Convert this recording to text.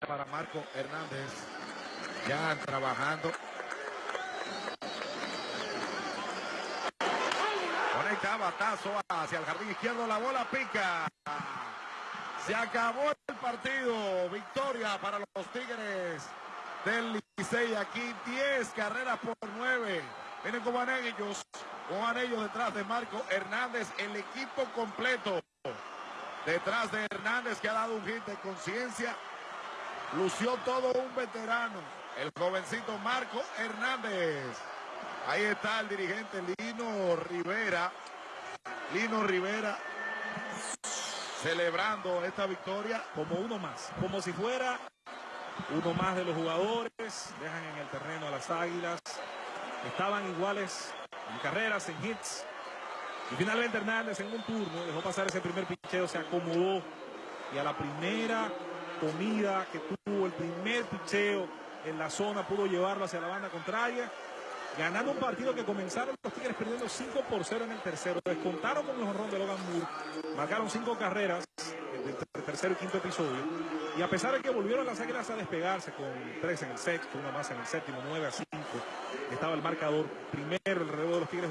para Marco Hernández. Ya trabajando. Conecta batazo hacia el jardín izquierdo. La bola pica. Se acabó el partido. Victoria para los Tigres del Licey. Aquí 10 carreras por 9. Vienen como ellos. Con ellos detrás de Marco Hernández. El equipo completo. Detrás de Hernández que ha dado un hit de conciencia. Lució todo un veterano. El jovencito Marco Hernández. Ahí está el dirigente Lino Rivera. Lino Rivera celebrando esta victoria. Como uno más, como si fuera uno más de los jugadores. Dejan en el terreno a las águilas. Estaban iguales en carreras, en hits. Y finalmente Hernández en un turno dejó pasar ese primer picheo, se acomodó. Y a la primera comida que tuvo, el primer picheo en la zona, pudo llevarlo hacia la banda contraria. Ganando un partido que comenzaron los Tigres perdiendo 5 por 0 en el tercero. Descontaron con el honrón de Logan Moore. Marcaron cinco carreras en el tercer y quinto episodio. Y a pesar de que volvieron las águilas a despegarse con tres en el sexto, una más en el séptimo, 9 a 5, estaba el marcador primero el relevo de los Tigres